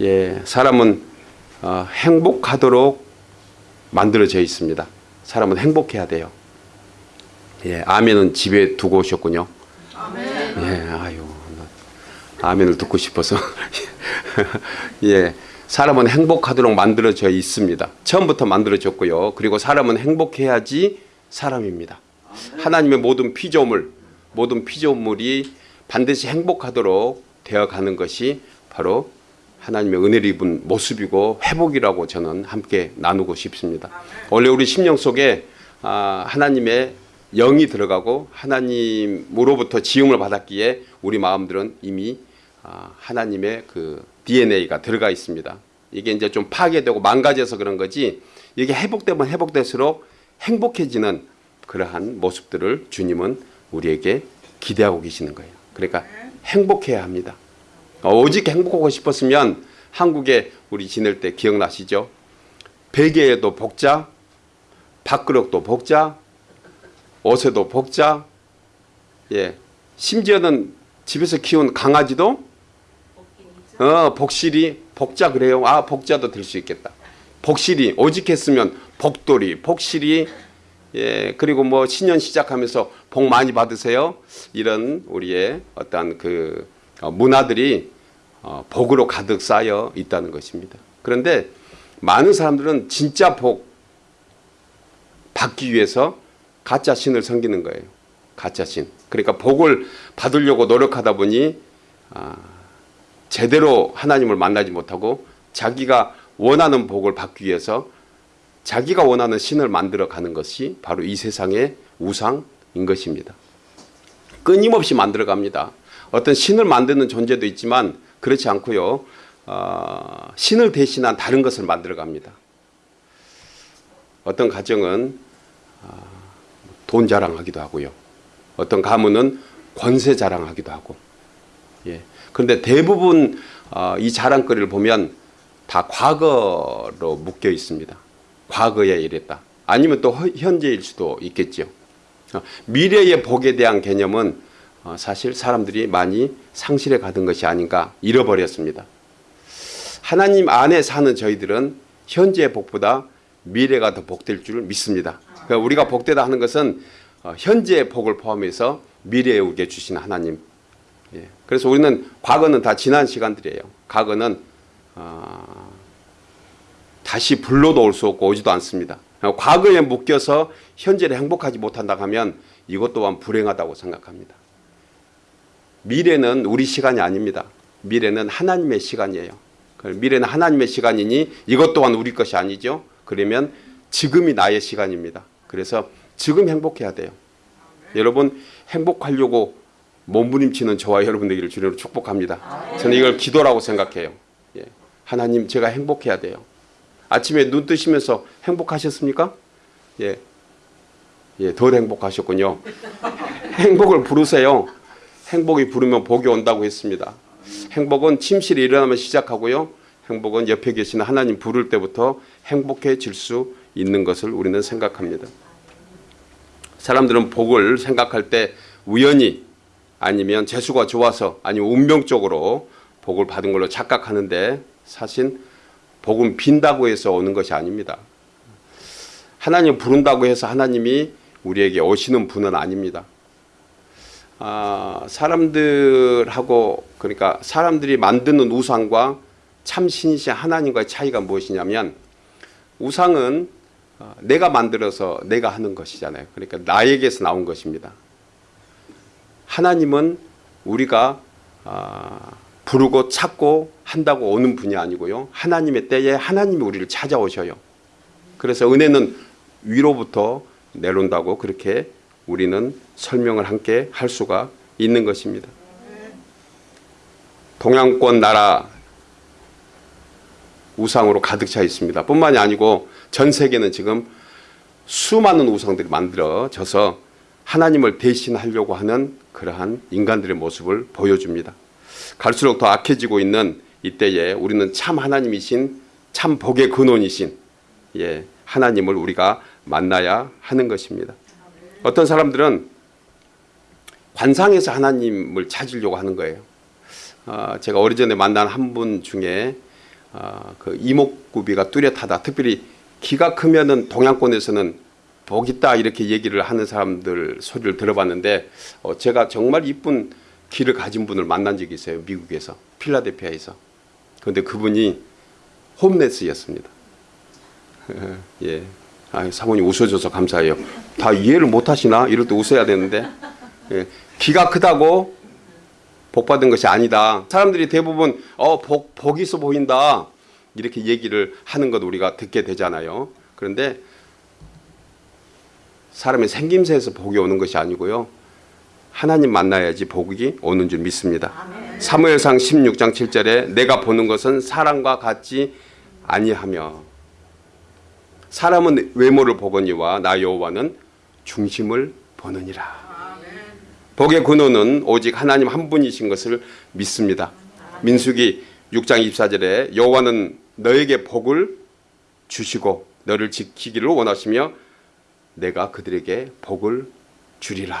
예, 사람은 어, 행복하도록 만들어져 있습니다. 사람은 행복해야 돼요. 예, 아멘은 집에 두고 오셨군요. 아멘. 예, 아유, 아멘을 듣고 싶어서. 예, 사람은 행복하도록 만들어져 있습니다. 처음부터 만들어졌고요. 그리고 사람은 행복해야지 사람입니다. 하나님의 모든 피조물, 모든 피조물이 반드시 행복하도록 되어가는 것이 바로 하나님의 은혜를 입은 모습이고 회복이라고 저는 함께 나누고 싶습니다. 원래 우리 심령 속에 아, 하나님의 영이 들어가고 하나님으로부터 지음을 받았기에 우리 마음들은 이미 아, 하나님의 그 DNA가 들어가 있습니다. 이게 이제 좀 파괴되고 망가져서 그런 거지 이게 회복되면 회복될수록 행복해지는 그러한 모습들을 주님은 우리에게 기대하고 계시는 거예요. 그러니까 행복해야 합니다. 어, 오직 행복하고 싶었으면 한국에 우리 지낼 때 기억나시죠? 베개에도 복자, 밥그릇도 복자, 옷에도 복자, 예, 심지어는 집에서 키운 강아지도 어, 복실이 복자 그래요. 아 복자도 될 수 있겠다. 복실이 오직 했으면 복돌이 복실이 예 그리고 뭐 신년 시작하면서 복 많이 받으세요. 이런 우리의 어떠한 그 어, 문화들이 어, 복으로 가득 쌓여 있다는 것입니다. 그런데 많은 사람들은 진짜 복 받기 위해서 가짜 신을 섬기는 거예요. 가짜 신. 그러니까 복을 받으려고 노력하다 보니 아, 제대로 하나님을 만나지 못하고 자기가 원하는 복을 받기 위해서 자기가 원하는 신을 만들어 가는 것이 바로 이 세상의 우상인 것입니다. 끊임없이 만들어 갑니다. 어떤 신을 만드는 존재도 있지만 그렇지 않고요. 어, 신을 대신한 다른 것을 만들어 갑니다. 어떤 가정은 어, 돈 자랑하기도 하고요. 어떤 가문은 권세 자랑하기도 하고. 예. 그런데 대부분 어, 이 자랑거리를 보면 다 과거로 묶여 있습니다. 과거에 이랬다. 아니면 또 현재일 수도 있겠죠. 어, 미래의 복에 대한 개념은 어, 사실 사람들이 많이 상실해 가던 것이 아닌가 잃어버렸습니다. 하나님 안에 사는 저희들은 현재의 복보다 미래가 더 복될 줄 믿습니다. 그러니까 우리가 복되다 하는 것은 어, 현재의 복을 포함해서 미래에 우리에게 주신 하나님. 예. 그래서 우리는 과거는 다 지난 시간들이에요. 과거는 어, 다시 불러도 올 수 없고 오지도 않습니다. 과거에 묶여서 현재를 행복하지 못한다 하면 이것 또한 불행하다고 생각합니다. 미래는 우리 시간이 아닙니다. 미래는 하나님의 시간이에요. 미래는 하나님의 시간이니 이것 또한 우리 것이 아니죠. 그러면 지금이 나의 시간입니다. 그래서 지금 행복해야 돼요. 여러분 행복하려고 몸부림치는 저와 여러분들을 주님으로 축복합니다. 저는 이걸 기도라고 생각해요. 예. 하나님 제가 행복해야 돼요. 아침에 눈 뜨시면서 행복하셨습니까? 예. 예, 덜 행복하셨군요. 행복을 부르세요. 행복이 부르면 복이 온다고 했습니다. 행복은 침실에 일어나면 시작하고요. 행복은 옆에 계시는 하나님 부를 때부터 행복해질 수 있는 것을 우리는 생각합니다. 사람들은 복을 생각할 때 우연히 아니면 재수가 좋아서 아니면 운명적으로 복을 받은 걸로 착각하는데 사실 복은 빈다고 해서 오는 것이 아닙니다. 하나님 부른다고 해서 하나님이 우리에게 오시는 분은 아닙니다. 아, 사람들하고 그러니까 사람들이 만드는 우상과 참신이신 하나님과의 차이가 무엇이냐면 우상은 어, 내가 만들어서 내가 하는 것이잖아요. 그러니까 나에게서 나온 것입니다. 하나님은 우리가 아, 부르고 찾고 한다고 오는 분이 아니고요. 하나님의 때에 하나님이 우리를 찾아오셔요. 그래서 은혜는 위로부터 내려온다고 그렇게 우리는 설명을 함께 할 수가 있는 것입니다. 동양권 나라 우상으로 가득 차 있습니다. 뿐만이 아니고 전 세계는 지금 수많은 우상들이 만들어져서 하나님을 대신하려고 하는 그러한 인간들의 모습을 보여줍니다. 갈수록 더 악해지고 있는 이때에 우리는 참 하나님이신 참 복의 근원이신 예, 하나님을 우리가 만나야 하는 것입니다. 어떤 사람들은 관상에서 하나님을 찾으려고 하는 거예요. 어, 제가 오래전에 만난 한 분 중에 아, 그 이목구비가 뚜렷하다. 특별히 키가 크면은 동양권에서는 복 있다 이렇게 얘기를 하는 사람들 소리를 들어봤는데 어, 제가 정말 이쁜 키를 가진 분을 만난 적이 있어요. 미국에서 필라델피아에서. 그런데 그분이 홈레스였습니다. 예. 아, 사모님 웃어줘서 감사해요. 다 이해를 못 하시나? 이럴 때 웃어야 되는데. 예. 키가 크다고 복 받은 것이 아니다. 사람들이 대부분 어, 복, 복 있어 보인다. 이렇게 얘기를 하는 것 우리가 듣게 되잖아요. 그런데 사람의 생김새에서 복이 오는 것이 아니고요. 하나님 만나야지 복이 오는 줄 믿습니다. 사무엘상 16장 7절에 내가 보는 것은 사람과 같지 아니하며 사람은 외모를 보거니와 나 여호와는 중심을 보느니라. 복의 근원은 오직 하나님 한 분이신 것을 믿습니다. 민수기 6장 24절에 여호와는 너에게 복을 주시고 너를 지키기를 원하시며 내가 그들에게 복을 주리라.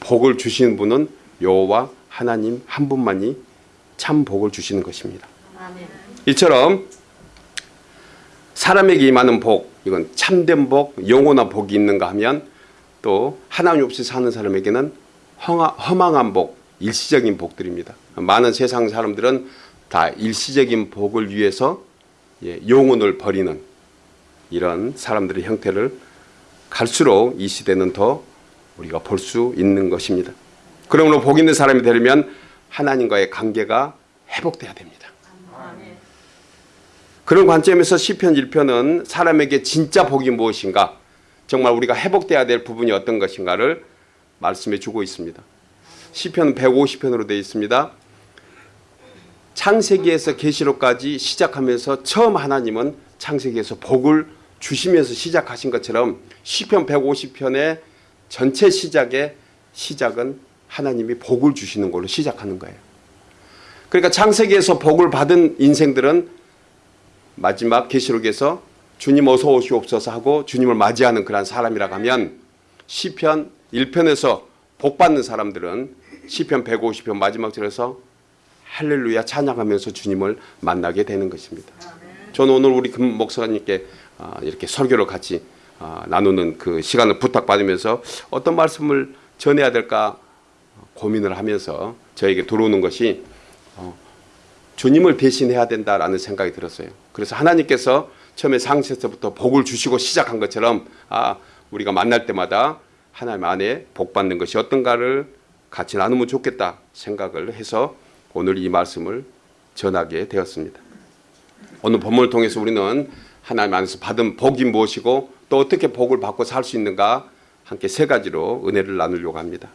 복을 주시는 분은 여호와 하나님 한 분만이 참 복을 주시는 것입니다. 이처럼 사람에게 임하는 복, 이건 참된 복, 영원한 복이 있는가 하면 또 하나님 없이 사는 사람에게는 헝하- 허망한 복, 일시적인 복들입니다. 많은 세상 사람들은 다 일시적인 복을 위해서 예, 영혼을 버리는 이런 사람들의 형태를 갈수록 이 시대는 더 우리가 볼 수 있는 것입니다. 그러므로 복 있는 사람이 되려면 하나님과의 관계가 회복돼야 됩니다. 그런 관점에서 시편 1편은 사람에게 진짜 복이 무엇인가 정말 우리가 회복돼야 될 부분이 어떤 것인가를 말씀해 주고 있습니다. 시편 150편으로 되어 있습니다. 창세기에서 계시록까지 시작하면서 처음 하나님은 창세기에서 복을 주시면서 시작하신 것처럼 시편 150편의 전체 시작의 시작은 하나님이 복을 주시는 걸로 시작하는 거예요. 그러니까 창세기에서 복을 받은 인생들은 마지막 계시록에서 주님 어서 오시옵소서 하고 주님을 맞이하는 그런 사람이라고 하면 시편 1편에서 복 받는 사람들은 시편 150편 마지막 절에서 할렐루야 찬양하면서 주님을 만나게 되는 것입니다. 저는 오늘 우리 금 목사님께 아, 이렇게 설교를 같이 아, 나누는 그 시간을 부탁받으면서 어떤 말씀을 전해야 될까 고민을 하면서 저에게 들어오는 것이 어, 주님을 대신해야 된다라는 생각이 들었어요. 그래서 하나님께서 처음에 상세서부터 복을 주시고 시작한 것처럼 아 우리가 만날 때마다 하나님 안에 복 받는 것이 어떤가를 같이 나누면 좋겠다 생각을 해서 오늘 이 말씀을 전하게 되었습니다. 오늘 본문을 통해서 우리는 하나님 안에서 받은 복이 무엇이고 또 어떻게 복을 받고 살 수 있는가 함께 세 가지로 은혜를 나누려고 합니다.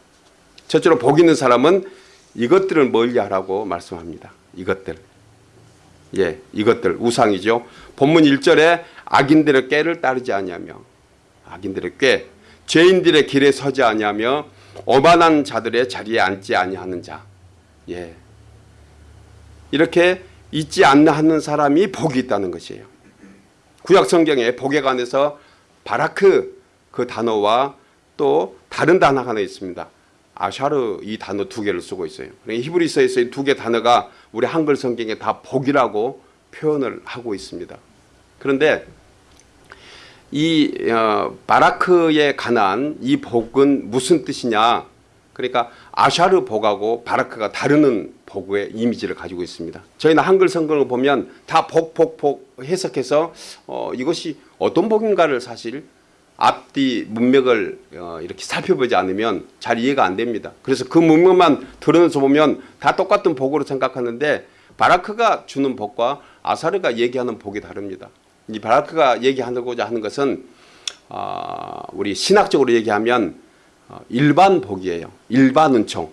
첫째로 복 있는 사람은 이것들을 멀리하라고 말씀합니다. 이것들. 예, 이것들 우상이죠. 본문 1절에 악인들의 꾀를 따르지 아니하며 악인들의 꾀, 죄인들의 길에 서지 아니하며 오만한 자들의 자리에 앉지 아니하는 자. 예. 이렇게 있지 않는 사람이 복이 있다는 것이에요. 구약 성경에 복에 관해서 바라크 그 단어와 또 다른 단어가 하나 있습니다. 아샤르 이 단어 두 개를 쓰고 있어요. 그러니까 히브리서에서 이두개 단어가 우리 한글 성경에 다 복이라고 표현을 하고 있습니다. 그런데 이 어, 바라크에 관한 이 복은 무슨 뜻이냐? 그러니까 아샤르 복하고 바라크가 다르는 복의 이미지를 가지고 있습니다. 저희는 한글 성경을 보면 다 복, 복, 복 해석해서 어, 이것이 어떤 복인가를 사실 앞뒤 문맥을 어, 이렇게 살펴보지 않으면 잘 이해가 안 됩니다. 그래서 그 문맥만 들으면서 보면 다 똑같은 복으로 생각하는데 바라크가 주는 복과 아사르가 얘기하는 복이 다릅니다. 이 바라크가 얘기하고자 하는 것은 어, 우리 신학적으로 얘기하면 어, 일반 복이에요. 일반 은총.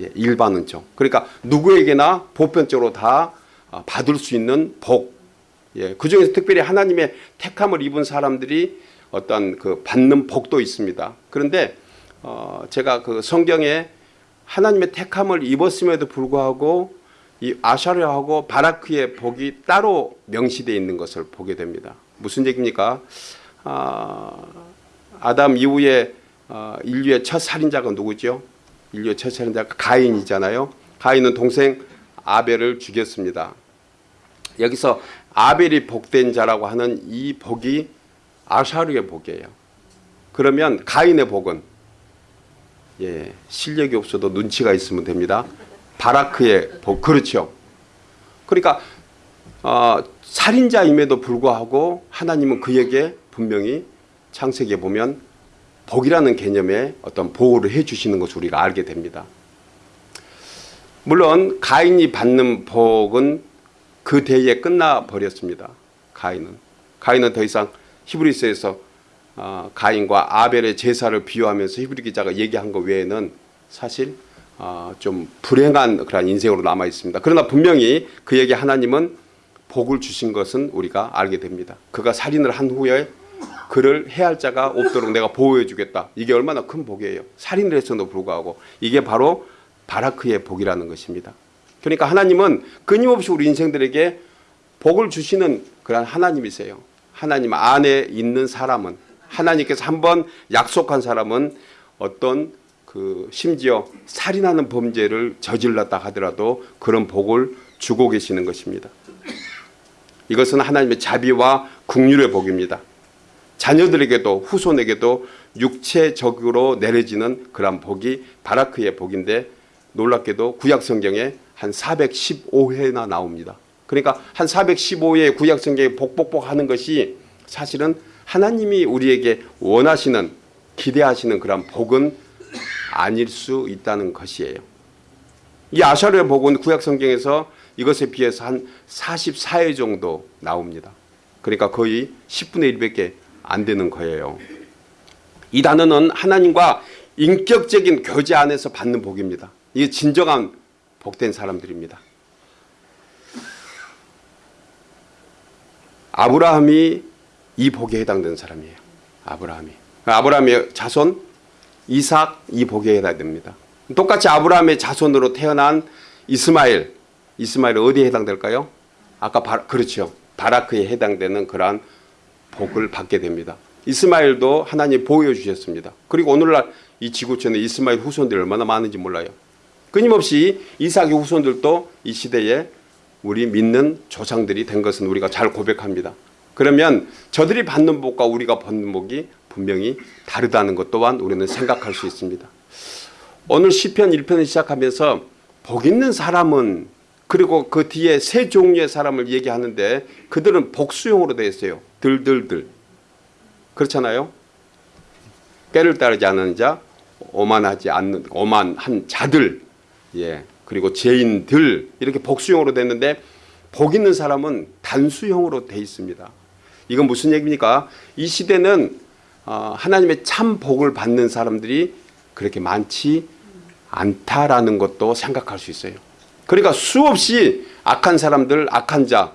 예, 일반 은총. 그러니까 누구에게나 보편적으로 다 어, 받을 수 있는 복. 예, 그 중에서 특별히 하나님의 택함을 입은 사람들이 어떤 그 받는 복도 있습니다. 그런데 어, 제가 그 성경에 하나님의 택함을 입었음에도 불구하고 이 아샤르하고 바라크의 복이 따로 명시되어 있는 것을 보게 됩니다. 무슨 얘기입니까? 아, 아담 이후에 어, 인류의 첫 살인자가 누구죠? 인류의 첫 살인자가 가인이잖아요. 가인은 동생 아벨을 죽였습니다. 여기서 아벨이 복된 자라고 하는 이 복이 아샤르의 복이에요. 그러면 가인의 복은 예, 실력이 없어도 눈치가 있으면 됩니다. 바라크의 복 그렇죠. 그러니까 어, 살인자임에도 불구하고 하나님은 그에게 분명히 창세기에 보면 복이라는 개념의 어떤 보호를 해주시는 것을 우리가 알게 됩니다. 물론 가인이 받는 복은 그 대에 끝나 버렸습니다. 가인은 가인은 더 이상 히브리서에서 어, 가인과 아벨의 제사를 비유하면서 히브리 기자가 얘기한 것 외에는 사실 어, 좀 불행한 그런 인생으로 남아 있습니다. 그러나 분명히 그에게 하나님은 복을 주신 것은 우리가 알게 됩니다. 그가 살인을 한 후에 그를 해할 자가 없도록 내가 보호해 주겠다. 이게 얼마나 큰 복이에요. 살인을 했어도 불구하고 이게 바로 바라크의 복이라는 것입니다. 그러니까 하나님은 끊임없이 우리 인생들에게 복을 주시는 그런 하나님이세요. 하나님 안에 있는 사람은 하나님께서 한번 약속한 사람은 어떤 그 심지어 살인하는 범죄를 저질렀다 하더라도 그런 복을 주고 계시는 것입니다. 이것은 하나님의 자비와 국률의 복입니다. 자녀들에게도 후손에게도 육체적으로 내려지는 그런 복이 바라크의 복인데 놀랍게도 구약 성경에 한 415회나 나옵니다. 그러니까 한 415회 구약 성경에 복복복 하는 것이 사실은 하나님이 우리에게 원하시는 기대하시는 그런 복은 아닐 수 있다는 것이에요. 이 아샤르의 복은 구약 성경에서 이것에 비해서 한 44회 정도 나옵니다. 그러니까 거의 10분의 1밖에 안 되는 거예요. 이 단어는 하나님과 인격적인 교제 안에서 받는 복입니다. 이게 진정한 복된 사람들입니다. 아브라함이 이 복에 해당되는 사람이에요. 아브라함이. 아브라함의 자손 이삭 이 복에 해당됩니다. 똑같이 아브라함의 자손으로 태어난 이스마엘. 이스마엘 어디에 해당될까요? 아까 바, 그렇죠. 바라크에 해당되는 그러한 복을 받게 됩니다. 이스마엘도 하나님 보여 주셨습니다. 그리고 오늘날 이 지구촌에 이스마엘 후손들이 얼마나 많은지 몰라요. 끊임없이 이삭의 후손들도 이 시대에 우리 믿는 조상들이 된 것은 우리가 잘 고백합니다. 그러면 저들이 받는 복과 우리가 받는 복이 분명히 다르다는 것 또한 우리는 생각할 수 있습니다. 오늘 시편 1편을 시작하면서 복 있는 사람은 그리고 그 뒤에 세 종류의 사람을 얘기하는데 그들은 복수용으로 되어 있어요. 들들들. 그렇잖아요. 때를 따르지 않는 자, 오만하지 않는 오만한 자들, 예 그리고 죄인들 이렇게 복수형으로 됐는데 복 있는 사람은 단수형으로 돼 있습니다. 이건 무슨 얘기입니까? 이 시대는 어, 하나님의 참 복을 받는 사람들이 그렇게 많지 않다라는 것도 생각할 수 있어요. 그러니까 수없이 악한 사람들, 악한 자,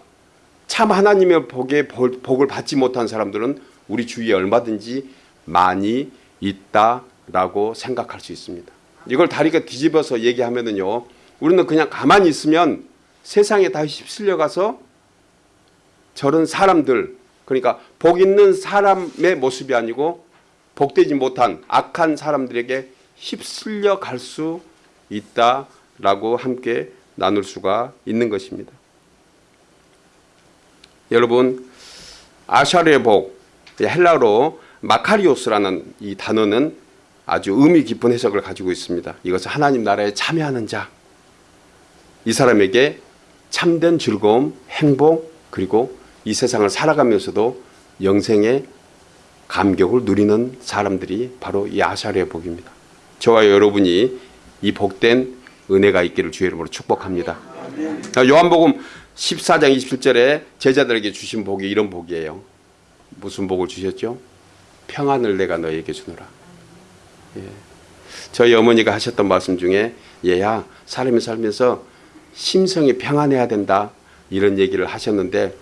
참 하나님의 복에 복을 받지 못한 사람들은 우리 주위에 얼마든지 많이 있다라고 생각할 수 있습니다. 이걸 다리가 뒤집어서 얘기하면은요, 우리는 그냥 가만히 있으면 세상에 다 휩쓸려 가서 저런 사람들, 그러니까 복 있는 사람의 모습이 아니고 복되지 못한 악한 사람들에게 휩쓸려 갈 수 있다라고 함께 나눌 수가 있는 것입니다. 여러분 아샤르의 복 헬라어로 마카리오스라는 이 단어는 아주 의미 깊은 해석을 가지고 있습니다. 이것은 하나님 나라에 참여하는 자. 이 사람에게 참된 즐거움, 행복 그리고 이 세상을 살아가면서도 영생의 감격을 누리는 사람들이 바로 이 아샤르의 복입니다. 저와 여러분이 이 복된 은혜가 있기를 주의 이름으로 축복합니다. 요한복음 14장 27절에 제자들에게 주신 복이 이런 복이에요. 무슨 복을 주셨죠? 평안을 내가 너에게 주노라. 예. 저희 어머니가 하셨던 말씀 중에 얘야 사람이 살면서 심성이 평안해야 된다 이런 얘기를 하셨는데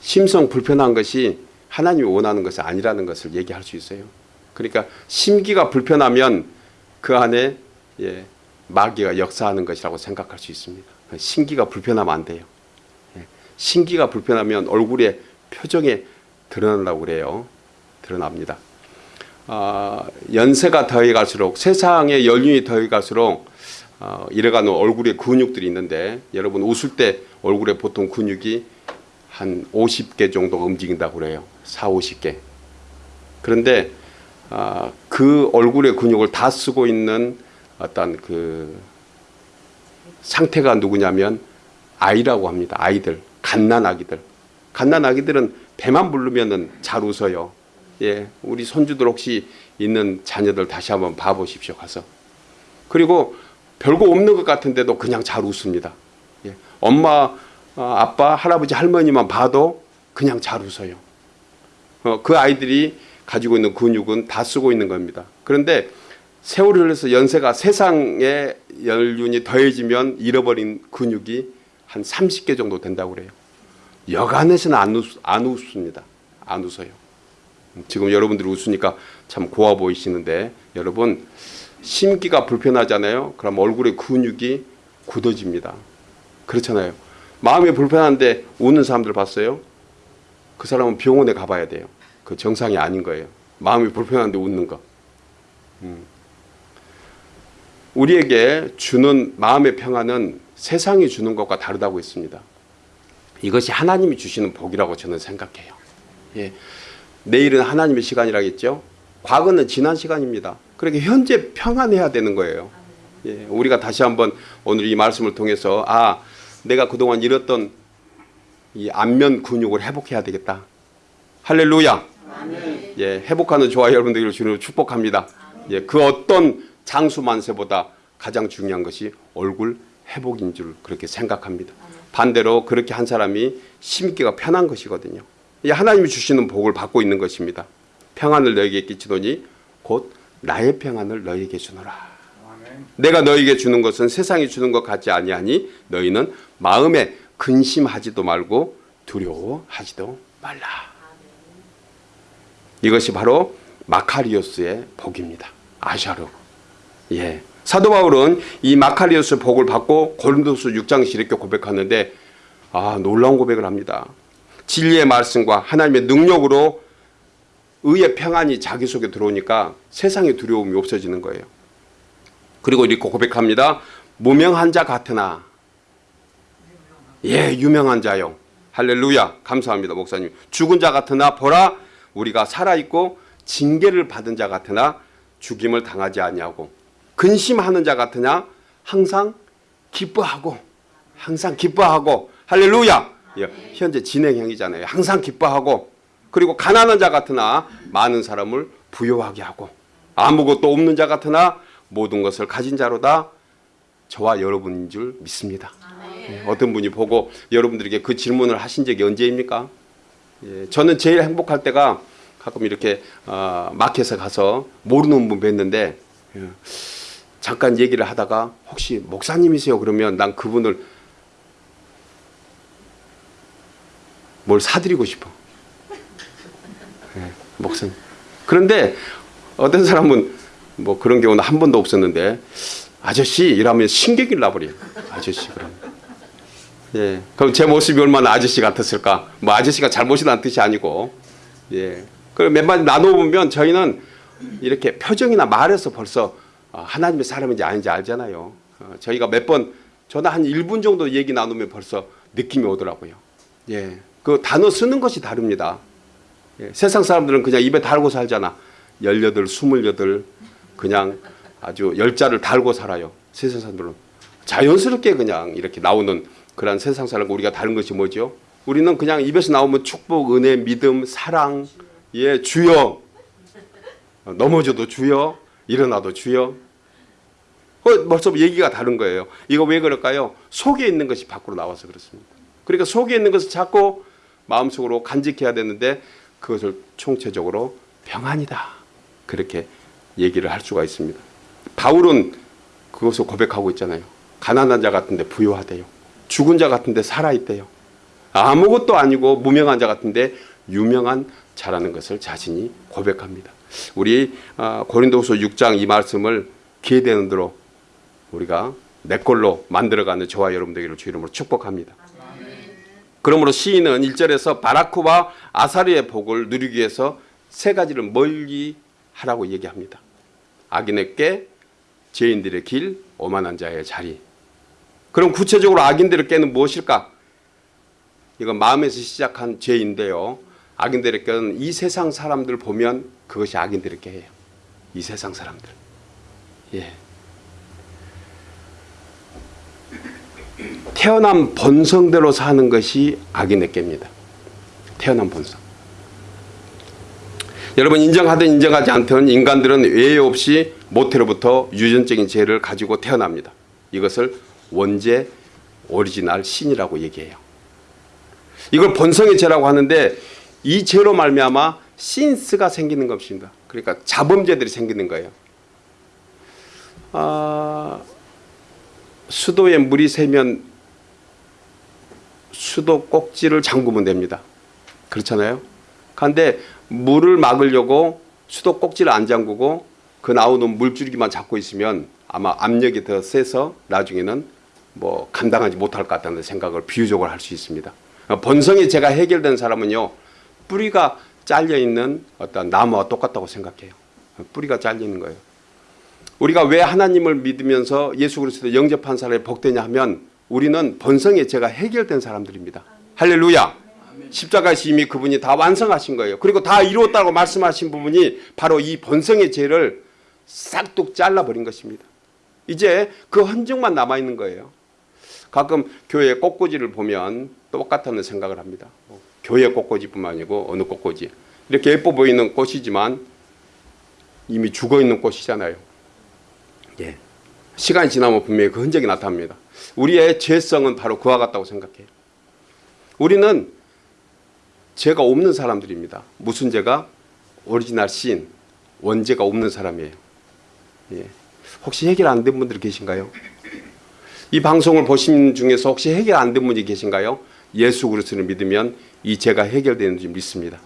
심성 불편한 것이 하나님이 원하는 것이 아니라는 것을 얘기할 수 있어요. 그러니까 심기가 불편하면 그 안에 예, 마귀가 역사하는 것이라고 생각할 수 있습니다. 신기가 불편하면 안 돼요. 예, 신기가 불편하면 얼굴에 표정에 드러난다고 그래요. 드러납니다. 어, 연세가 더해갈수록 세상의 연륜이 더해갈수록 어, 이래가는 얼굴에 근육들이 있는데 여러분 웃을 때 얼굴에 보통 근육이 한 50개 정도 움직인다고 그래요. 4, 50개. 그런데 아, 그 얼굴의 근육을 다 쓰고 있는 어떤 그 상태가 누구냐면 아이라고 합니다. 아이들, 갓난 아기들. 갓난 아기들은 배만 부르면은 잘 웃어요. 예, 우리 손주들 혹시 있는 자녀들 다시 한번 봐보십시오. 가서. 그리고 별거 없는 것 같은데도 그냥 잘 웃습니다. 예, 엄마, 어, 아빠, 할아버지, 할머니만 봐도 그냥 잘 웃어요. 어, 그 아이들이 가지고 있는 근육은 다 쓰고 있는 겁니다. 그런데 세월이 흘러서 연세가 세상의 연륜이 더해지면 잃어버린 근육이 한 30개 정도 된다고 그래요. 여간에서는 안, 웃, 안 웃습니다. 안 웃어요. 지금 여러분들이 웃으니까 참 고와 보이시는데 여러분 심기가 불편하잖아요. 그럼 얼굴의 근육이 굳어집니다. 그렇잖아요. 마음이 불편한데 우는 사람들 봤어요? 그 사람은 병원에 가봐야 돼요. 그 정상이 아닌 거예요. 마음이 불편한데 웃는 거. 음. 우리에게 주는 마음의 평안은 세상이 주는 것과 다르다고 했습니다. 이것이 하나님이 주시는 복이라고 저는 생각해요. 예. 내일은 하나님의 시간이라겠죠. 과거는 지난 시간입니다. 그렇게 현재 평안해야 되는 거예요. 예. 우리가 다시 한번 오늘 이 말씀을 통해서 아 내가 그동안 잃었던 이 안면 근육을 회복해야 되겠다. 할렐루야. 예, 회복하는 저와 여러분들을 주님으로 축복합니다. 예, 그 어떤 장수 만세보다 가장 중요한 것이 얼굴 회복인 줄 그렇게 생각합니다. 반대로 그렇게 한 사람이 심기가 편한 것이거든요. 이 하나님이 주시는 복을 받고 있는 것입니다. 평안을 너에게 끼치더니 곧 나의 평안을 너에게 주노라. 내가 너에게 주는 것은 세상이 주는 것 같지 아니하니 너희는 마음에 근심하지도 말고 두려워하지도 말라. 이것이 바로 마카리오스의 복입니다. 아샤르. 예. 사도 바울은 이 마카리오스의 복을 받고 고린도서 6장에서 이렇게 고백하는데 아, 놀라운 고백을 합니다. 진리의 말씀과 하나님의 능력으로 의의 평안이 자기 속에 들어오니까 세상의 두려움이 없어지는 거예요. 그리고 이렇게 고백합니다. 무명한 자 같으나 예, 유명한 자요. 할렐루야. 감사합니다, 목사님. 죽은 자 같으나 보라 우리가 살아 있고 징계를 받은 자 같으나 죽임을 당하지 아니하고 근심하는 자 같으냐 항상 기뻐하고 항상 기뻐하고 할렐루야. 예, 현재 진행형이잖아요. 항상 기뻐하고 그리고 가난한 자 같으나 많은 사람을 부여하게 하고 아무것도 없는 자 같으나 모든 것을 가진 자로다 저와 여러분인 줄 믿습니다. 예, 어떤 분이 보고 여러분들에게 그 질문을 하신 적이 언제입니까? 예, 저는 제일 행복할 때가 가끔 이렇게 어, 마켓에 가서 모르는 분 뵀는데 예, 잠깐 얘기를 하다가 혹시 목사님이세요? 그러면 난 그분을 뭘 사드리고 싶어. 예, 목사님. 그런데 어떤 사람은 뭐 그런 경우는 한 번도 없었는데 아저씨 이러면 신경이 나버려요. 아저씨 그럼. 예. 그럼 제 모습이 얼마나 아저씨 같았을까? 뭐 아저씨가 잘못이라는 뜻이 아니고. 예. 그몇 마디 나눠보면 저희는 이렇게 표정이나 말에서 벌써 어, 하나님의 사람인지 아닌지 알잖아요. 어, 저희가 몇 번 저는 한 1분 정도 얘기 나누면 벌써 느낌이 오더라고요. 예. 그 단어 쓰는 것이 다릅니다. 예. 세상 사람들은 그냥 입에 달고 살잖아. 18, 28 그냥 아주 열자를 달고 살아요. 세상 사람들은 자연스럽게 그냥 이렇게 나오는 그런 세상 사람과 우리가 다른 것이 뭐죠? 우리는 그냥 입에서 나오면 축복, 은혜, 믿음, 사랑, 예, 주여. 넘어져도 주여, 일어나도 주여. 어, 벌써 얘기가 다른 거예요. 이거 왜 그럴까요? 속에 있는 것이 밖으로 나와서 그렇습니다. 그러니까 속에 있는 것을 자꾸 마음속으로 간직해야 되는데 그것을 총체적으로 평안이다. 그렇게 얘기를 할 수가 있습니다. 바울은 그것을 고백하고 있잖아요. 가난한 자 같은데 부유하대요. 죽은 자 같은데 살아있대요. 아무것도 아니고 무명한 자 같은데 유명한 자라는 것을 자신이 고백합니다. 우리 아, 고린도후서 6장 이 말씀을 기회되는 대로 우리가 내 걸로 만들어가는 저와 여러분 되기를 주 이름으로 축복합니다. 그러므로 시인은 1절에서 바라크와 아사리의 복을 누리기 위해서 세 가지를 멀리 하라고 얘기합니다. 악인의 깨, 죄인들의 길, 오만한 자의 자리. 그럼 구체적으로 악인들의 깨는 무엇일까? 이건 마음에서 시작한 죄인데요. 악인들에게는 이 세상 사람들 보면 그것이 악인들에게 해요. 이 세상 사람들. 예. 태어난 본성대로 사는 것이 악인에게입니다. 태어난 본성. 여러분 인정하든 인정하지 않든 인간들은 외에 없이 모태로부터 유전적인 죄를 가지고 태어납니다. 이것을 원죄 오리지널 신이라고 얘기해요. 이걸 본성의 죄라고 하는데 이 죄로 말미암아 신스가 생기는 것입니다. 그러니까 자범죄들이 생기는 거예요. 아, 수도에 물이 새면 수도 꼭지를 잠그면 됩니다. 그렇잖아요. 그런데 물을 막으려고 수도 꼭지를 안 잠그고 그 나오는 물줄기만 잡고 있으면 아마 압력이 더 세서 나중에는 뭐 감당하지 못할 것 같다는 생각을 비유적으로 할 수 있습니다. 본성이 제가 해결된 사람은요 뿌리가 잘려 있는 어떤 나무와 똑같다고 생각해요. 뿌리가 잘려 있는 거예요. 우리가 왜 하나님을 믿으면서 예수 그리스도 영접한 사람이 복되냐 하면 우리는 본성의 죄가 해결된 사람들입니다. 할렐루야. 십자가에서 이미 그분이 다 완성하신 거예요. 그리고 다 이루었다고 말씀하신 부분이 바로 이 본성의 죄를 싹둑 잘라버린 것입니다. 이제 그 흔적만 남아있는 거예요. 가끔 교회 꽃꽂이를 보면 똑같다는 생각을 합니다. 뭐 교회 꽃꽂이뿐만 아니고 어느 꽃꽂이. 이렇게 예뻐 보이는 꽃이지만 이미 죽어있는 꽃이잖아요. 예. 시간이 지나면 분명히 그 흔적이 나타납니다. 우리의 죄성은 바로 그와 같다고 생각해요. 우리는 죄가 없는 사람들입니다. 무슨 죄가? original sin, 원죄가 없는 사람이에요. 예. 혹시 해결 안 된 분들 계신가요? 이 방송을 보신 중에서 혹시 해결 안 된 분이 계신가요? 예수 그리스도를 믿으면 이 죄가 해결되는 줄 믿습니다.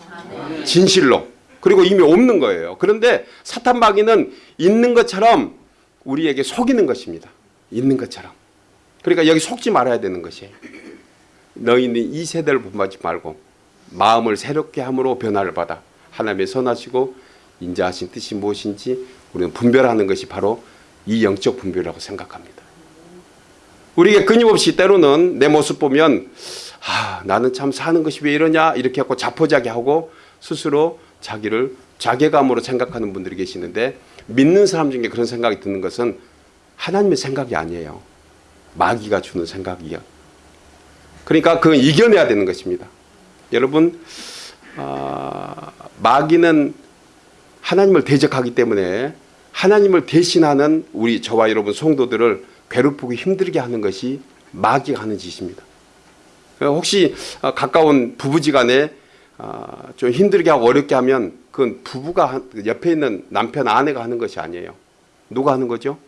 진실로. 그리고 이미 없는 거예요. 그런데 사탄 마귀는 있는 것처럼 우리에게 속이는 것입니다. 있는 것처럼. 그러니까 여기 속지 말아야 되는 것이에요. 너희는 이 세대를 본받지 말고 마음을 새롭게 함으로 변화를 받아 하나님의 선하시고 인자하신 뜻이 무엇인지 우리는 분별하는 것이 바로 이 영적 분별이라고 생각합니다. 우리에게 끊임없이 때로는 내 모습 보면 아, 나는 참 사는 것이 왜 이러냐 이렇게 하고 자포자기하고 스스로 자기를 자괴감으로 생각하는 분들이 계시는데 믿는 사람 중에 그런 생각이 드는 것은 하나님의 생각이 아니에요. 마귀가 주는 생각이요. 그러니까 그건 이겨내야 되는 것입니다. 여러분 아, 마귀는 하나님을 대적하기 때문에 하나님을 대신하는 우리 저와 여러분 성도들을 괴롭히고 힘들게 하는 것이 마귀가 하는 짓입니다. 혹시 가까운 부부지간에 좀 힘들게 하고 어렵게 하면 그건 부부가 옆에 있는 남편 아내가 하는 것이 아니에요. 누가 하는 거죠?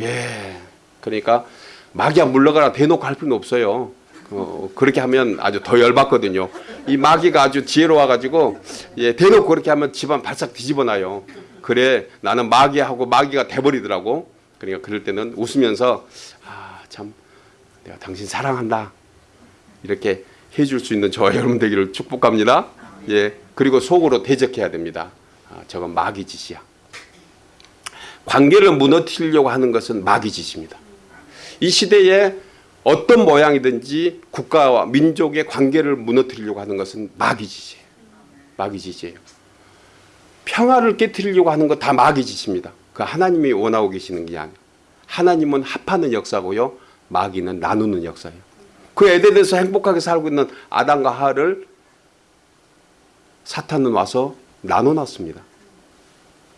예. 그러니까 마귀야 물러가라 대놓고 할 필요는 없어요. 어, 그렇게 하면 아주 더 열받거든요. 이 마귀가 아주 지혜로워가지고 예, 대놓고 그렇게 하면 집안 발싹 뒤집어놔요. 그래 나는 마귀하고 마귀가 돼버리더라고. 그러니까 그럴 때는 웃으면서 아 참 내가 당신 사랑한다. 이렇게 해줄 수 있는 저와 여러분 되기를 축복합니다. 예 그리고 속으로 대적해야 됩니다. 아, 저건 마귀 짓이야. 관계를 무너뜨리려고 하는 것은 마귀 짓입니다. 이 시대에 어떤 모양이든지 국가와 민족의 관계를 무너뜨리려고 하는 것은 마귀 짓이에요. 마귀 짓이에요. 평화를 깨뜨리려고 하는 것 다 마귀 짓입니다. 그 하나님이 원하고 계시는 게 아니에요. 하나님은 합하는 역사고요. 마귀는 나누는 역사예요. 그 에덴에서 행복하게 살고 있는 아담과 하를 사탄은 와서 나눠놨습니다.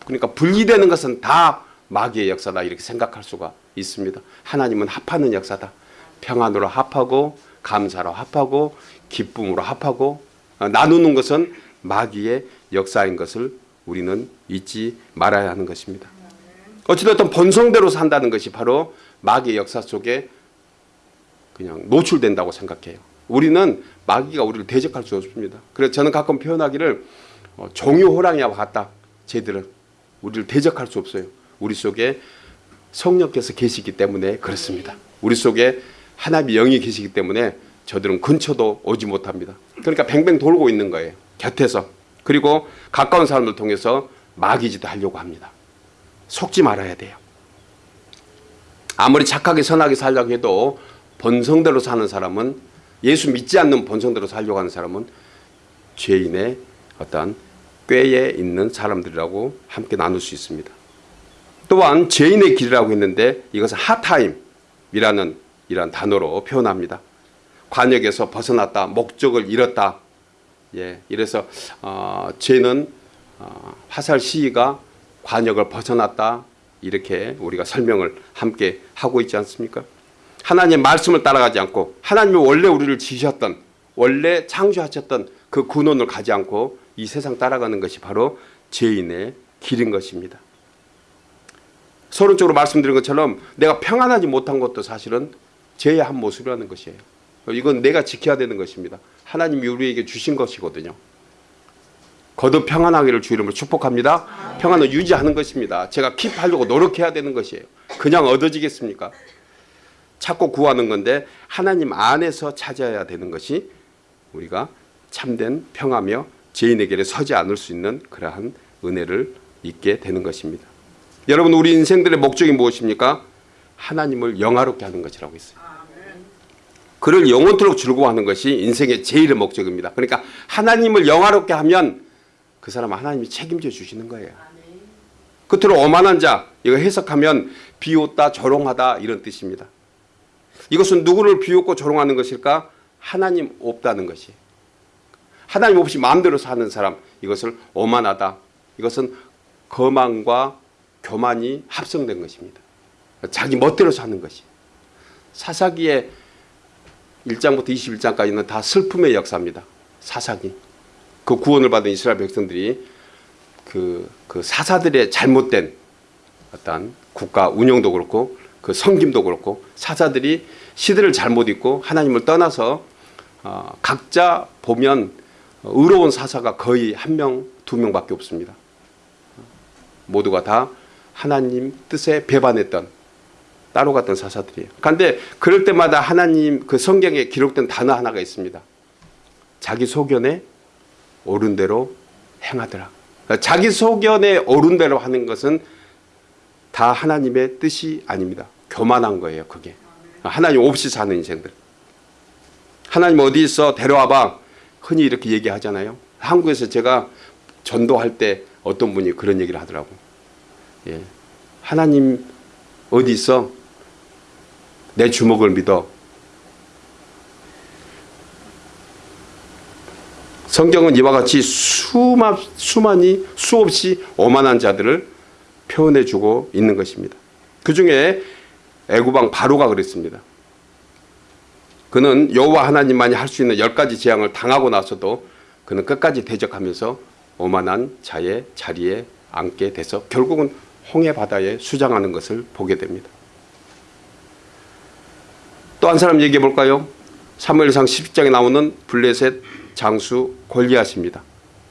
그러니까 분리되는 것은 다 마귀의 역사다 이렇게 생각할 수가 있습니다. 하나님은 합하는 역사다. 평안으로 합하고 감사로 합하고 기쁨으로 합하고 어, 나누는 것은 마귀의 역사인 것을 우리는 잊지 말아야 하는 것입니다. 어찌됐든 본성대로 산다는 것이 바로 마귀의 역사 속에 그냥 노출된다고 생각해요. 우리는 마귀가 우리를 대적할 수 없습니다. 그래서 저는 가끔 표현하기를 어, 종유 호랑이와 같다. 쟤들은 우리를 대적할 수 없어요. 우리 속에 성령께서 계시기 때문에 그렇습니다. 우리 속에 하나님의 영이 계시기 때문에 저들은 근처도 오지 못합니다. 그러니까 뱅뱅 돌고 있는 거예요. 곁에서. 그리고 가까운 사람들 통해서 마귀짓도 하려고 합니다. 속지 말아야 돼요. 아무리 착하게 선하게 살려고 해도 본성대로 사는 사람은 예수 믿지 않는 본성대로 살려고 하는 사람은 죄인의 어떤 꾀에 있는 사람들이라고 함께 나눌 수 있습니다. 또한 죄인의 길이라고 했는데 이것은 하타임이라는 이런 단어로 표현합니다. 관역에서 벗어났다, 목적을 잃었다. 예, 이래서 어, 죄는 어, 화살 시위가 관역을 벗어났다 이렇게 우리가 설명을 함께 하고 있지 않습니까? 하나님의 말씀을 따라가지 않고 하나님이 원래 우리를 지으셨던 원래 창조하셨던 그 근원을 가지 않고 이 세상 따라가는 것이 바로 죄인의 길인 것입니다. 서론적으로 말씀드린 것처럼 내가 평안하지 못한 것도 사실은 죄의 한 모습이라는 것이에요. 이건 내가 지켜야 되는 것입니다. 하나님이 우리에게 주신 것이거든요. 거듭 평안하기를 주 이름으로 축복합니다. 평안을 유지하는 것입니다. 제가 킵하려고 노력해야 되는 것이에요. 그냥 얻어지겠습니까? 찾고 구하는 건데 하나님 안에서 찾아야 되는 것이 우리가 참된 평화며 죄인의 길에 서지 않을 수 있는 그러한 은혜를 잊게 되는 것입니다. 여러분 우리 인생들의 목적이 무엇입니까? 하나님을 영화롭게 하는 것이라고 있어요. 그를 영원토록 즐거워하는 것이 인생의 제일의 목적입니다. 그러니까 하나님을 영화롭게 하면 그 사람은 하나님이 책임져 주시는 거예요. 끝으로 오만한 자 이거 해석하면 비웃다 조롱하다 이런 뜻입니다. 이것은 누구를 비웃고 조롱하는 것일까? 하나님 없다는 것이. 하나님 없이 마음대로 사는 사람 이것을 오만하다. 이것은 거만과 교만이 합성된 것입니다. 자기 멋대로 사는 것이. 사사기의 1장부터 21장까지는 다 슬픔의 역사입니다. 사사기. 그 구원을 받은 이스라엘 백성들이 그, 그 사사들의 잘못된 어떤 국가 운영도 그렇고 그 성김도 그렇고 사사들이 시대를 잘못 잊고 하나님을 떠나서 어, 각자 보면 의로운 사사가 거의 한 명, 두 명밖에 없습니다. 모두가 다 하나님 뜻에 배반했던 따로 갔던 사사들이에요. 그런데 그럴 때마다 하나님 그 성경에 기록된 단어 하나가 있습니다. 자기 소견에 옳은 대로 행하더라. 그러니까 자기 소견에 옳은 대로 하는 것은 다 하나님의 뜻이 아닙니다. 교만한 거예요. 그게. 하나님 없이 사는 인생들. 하나님 어디 있어 데려와봐. 흔히 이렇게 얘기하잖아요. 한국에서 제가 전도할 때 어떤 분이 그런 얘기를 하더라고. 예. 하나님 어디 있어? 내 주먹을 믿어. 성경은 이와 같이 수만, 수만이 수없이 오만한 자들을 표현해 주고 있는 것입니다. 그 중에 애구방 바로가 그랬습니다. 그는 여호와 하나님만이 할 수 있는 열 가지 재앙을 당하고 나서도 그는 끝까지 대적하면서 오만한 자의 자리에 앉게 돼서 결국은 홍해 바다에 수장하는 것을 보게 됩니다. 또 한 사람 얘기해 볼까요? 사무엘상 10장에 나오는 블레셋 장수 골리앗입니다.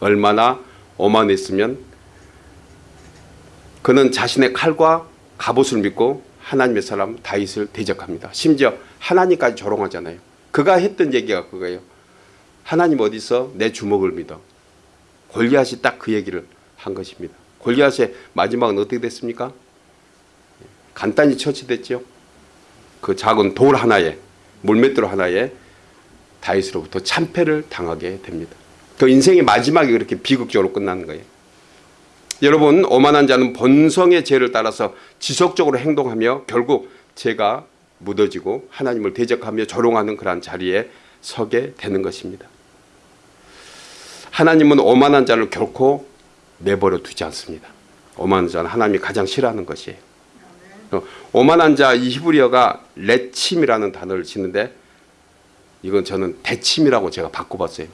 얼마나 오만했으면 그는 자신의 칼과 갑옷을 믿고 하나님의 사람 다윗을 대적합니다. 심지어 하나님까지 조롱하잖아요. 그가 했던 얘기가 그거예요. 하나님 어디 있어? 내 주먹을 믿어. 골리앗이 딱 그 얘기를 한 것입니다. 골리앗의 마지막은 어떻게 됐습니까? 간단히 처치됐죠. 그 작은 돌 하나에 물맷돌 하나에 다윗으로부터 참패를 당하게 됩니다. 그 인생의 마지막이 그렇게 비극적으로 끝나는 거예요. 여러분 오만한 자는 본성의 죄를 따라서 지속적으로 행동하며 결국 죄가 묻어지고 하나님을 대적하며 조롱하는 그러한 자리에 서게 되는 것입니다. 하나님은 오만한 자를 결코 내버려 두지 않습니다. 오만한 자는 하나님이 가장 싫어하는 것이에요. 오만한 자 이 히브리어가 레침이라는 단어를 짓는데 이건 저는 대침이라고 제가 바꿔봤어요.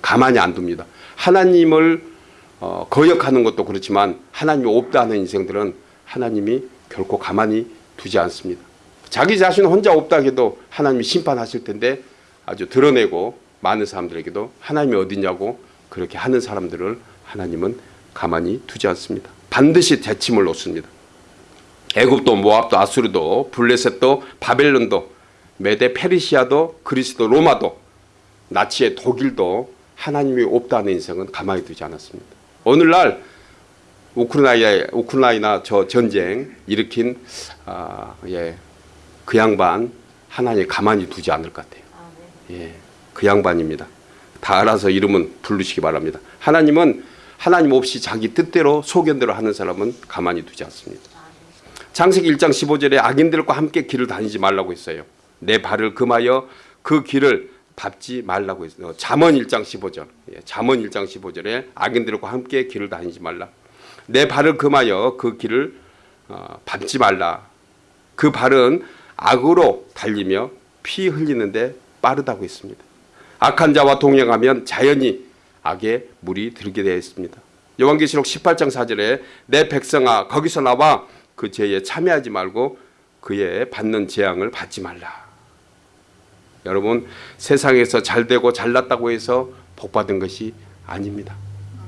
가만히 안 둡니다. 하나님을 어, 거역하는 것도 그렇지만 하나님이 없다 하는 인생들은 하나님이 결코 가만히 두지 않습니다. 자기 자신 혼자 없다 해도 하나님이 심판하실 텐데 아주 드러내고 많은 사람들에게도 하나님이 어디냐고 그렇게 하는 사람들을 하나님은 가만히 두지 않습니다. 반드시 대침을 놓습니다. 애굽도 모압도 아수르도 블레셋도 바벨론도 메데 페르시아도 그리스도 로마도 나치의 독일도 하나님이 없다는 인생은 가만히 두지 않았습니다. 오늘날 우크라이나 우크라이나 저 전쟁 일으킨 아, 예, 그 양반 하나님 가만히 두지 않을 것 같아요. 예, 그 양반입니다. 다 알아서 이름은 부르시기 바랍니다. 하나님은 하나님 없이 자기 뜻대로 소견대로 하는 사람은 가만히 두지 않습니다. 창세기 1장 15절에 악인들과 함께 길을 다니지 말라고 했어요. 내 발을 금하여 그 길을 밟지 말라고 했어요. 잠언 1장 15절. 예, 잠언 1장 15절에 악인들과 함께 길을 다니지 말라. 내 발을 금하여 그 길을 어, 밟지 말라. 그 발은 악으로 달리며 피 흘리는데 빠르다고 했습니다. 악한 자와 동행하면 자연히 악의 물이 들게 되어 있습니다. 요한계시록 18장 4절에 내 백성아 거기서 나와 그 죄에 참여하지 말고 그의 받는 재앙을 받지 말라. 여러분 세상에서 잘되고 잘났다고 해서 복받은 것이 아닙니다.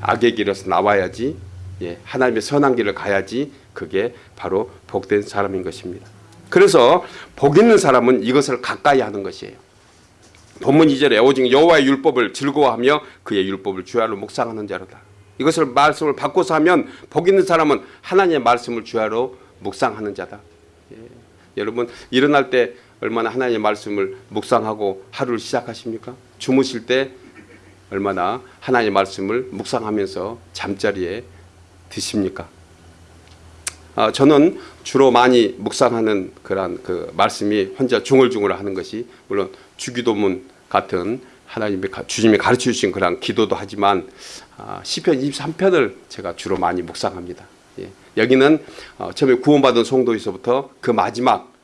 악의 길에서 나와야지 예, 하나님의 선한 길을 가야지 그게 바로 복된 사람인 것입니다. 그래서 복 있는 사람은 이것을 가까이 하는 것이에요. 본문 2절에 오직 여호와의 율법을 즐거워하며 그의 율법을 주야로 묵상하는 자로다. 이것을 말씀을 바꿔서 하면 복 있는 사람은 하나님의 말씀을 주야로 묵상하는 자다. 예. 여러분 일어날 때 얼마나 하나님의 말씀을 묵상하고 하루를 시작하십니까? 주무실 때 얼마나 하나님의 말씀을 묵상하면서 잠자리에 드십니까? 아, 저는 주로 많이 묵상하는 그런 그 말씀이 혼자 중얼중얼 하는 것이 물론 주기도문 같은 하나님의 주님이 가르쳐 주신 그런 기도도 하지만 아, 시편 23편을 제가 주로 많이 묵상합니다. 예. 여기는 어, 처음에 구원받은 성도에서부터 그 마지막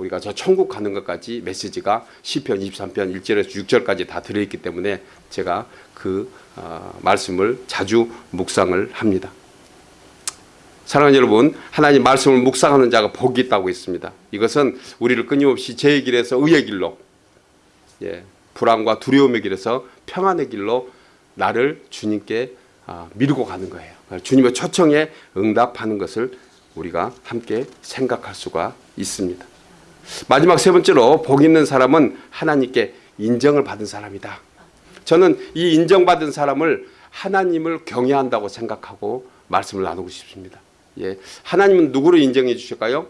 우리가 저 천국 가는 것까지 메시지가 시편 23편 1절에서 6절까지 다 들어있기 때문에 제가 그 어, 말씀을 자주 묵상을 합니다. 사랑하는 여러분, 하나님 말씀을 묵상하는 자가 복이 있다고 했습니다. 이것은 우리를 끊임없이 죄의 길에서 의의 길로, 예, 불안과 두려움의 길에서 평안의 길로 나를 주님께 아, 밀고 가는 거예요. 주님의 초청에 응답하는 것을 우리가 함께 생각할 수가 있습니다. 마지막 세 번째로 복 있는 사람은 하나님께 인정을 받은 사람이다. 저는 이 인정받은 사람을 하나님을 경외한다고 생각하고 말씀을 나누고 싶습니다. 예, 하나님은 누구를 인정해 주실까요?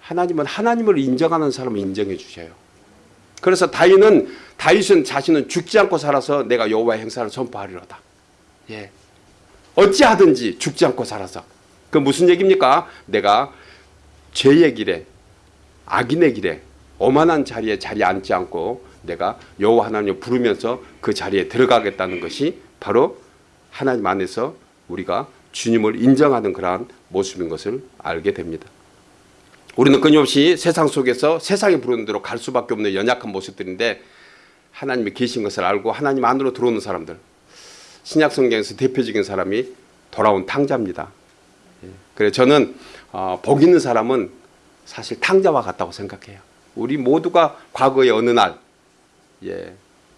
하나님은 하나님을 인정하는 사람을 인정해 주셔요. 그래서 다윗은 다윗은 자신은 죽지 않고 살아서 내가 여호와의 행사를 선포하리로다. 예. 어찌하든지 죽지 않고 살아서. 그 무슨 얘기입니까? 내가 죄의 길에 악인의 길에 오만한 자리에 자리 앉지 않고 내가 여호와 하나님을 부르면서 그 자리에 들어가겠다는 것이 바로 하나님 안에서 우리가 주님을 인정하는 그러한 모습인 것을 알게 됩니다. 우리는 끊임없이 세상 속에서 세상이 부르는 대로 갈 수밖에 없는 연약한 모습들인데 하나님이 계신 것을 알고 하나님 안으로 들어오는 사람들 신약 성경에서 대표적인 사람이 돌아온 탕자입니다. 예. 그래 저는 어, 복 있는 사람은 사실 탕자와 같다고 생각해요. 우리 모두가 과거의 어느 날, 예,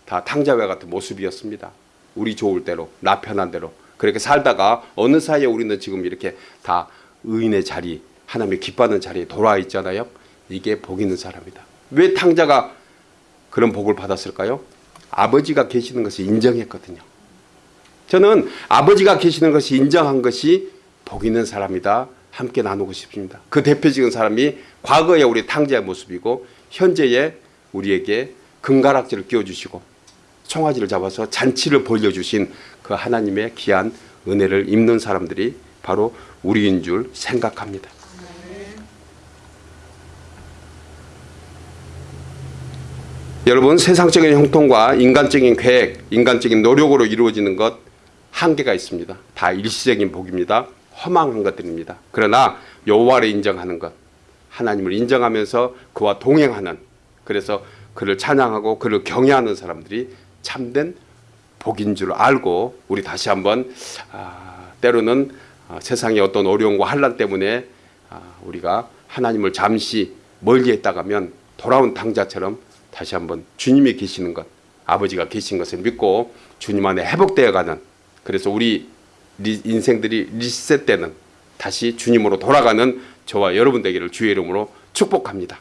다 탕자와 같은 모습이었습니다. 우리 좋을 대로, 나 편한 대로. 그렇게 살다가 어느 사이에 우리는 지금 이렇게 다 의인의 자리, 하나님의 기뻐하는 자리에 돌아와 있잖아요. 이게 복 있는 사람이다. 왜 탕자가 그런 복을 받았을까요? 아버지가 계시는 것을 인정했거든요. 저는 아버지가 계시는 것이 인정한 것이 복 있는 사람이다. 함께 나누고 싶습니다. 그 대표적인 사람이 과거의 우리 탕자의 모습이고 현재의 우리에게 금가락지를 끼워주시고 청아지를 잡아서 잔치를 벌려주신 그 하나님의 귀한 은혜를 입는 사람들이 바로 우리인 줄 생각합니다. 여러분 세상적인 형통과 인간적인 계획, 인간적인 노력으로 이루어지는 것 한계가 있습니다. 다 일시적인 복입니다. 허망한 것들입니다. 그러나 여호와를 인정하는 것, 하나님을 인정하면서 그와 동행하는 그래서 그를 찬양하고 그를 경외하는 사람들이 참된 복인 줄 알고 우리 다시 한번 아, 때로는 아, 세상의 어떤 어려움과 환란 때문에 아, 우리가 하나님을 잠시 멀리 했다가면 돌아온 당자처럼 다시 한번 주님이 계시는 것, 아버지가 계신 것을 믿고 주님 안에 회복되어가는 그래서 우 리 인생들이 리셋되는 다시 주님으로 돌아가는 저와 여러분 되기를 주의 이름으로 축복합니다.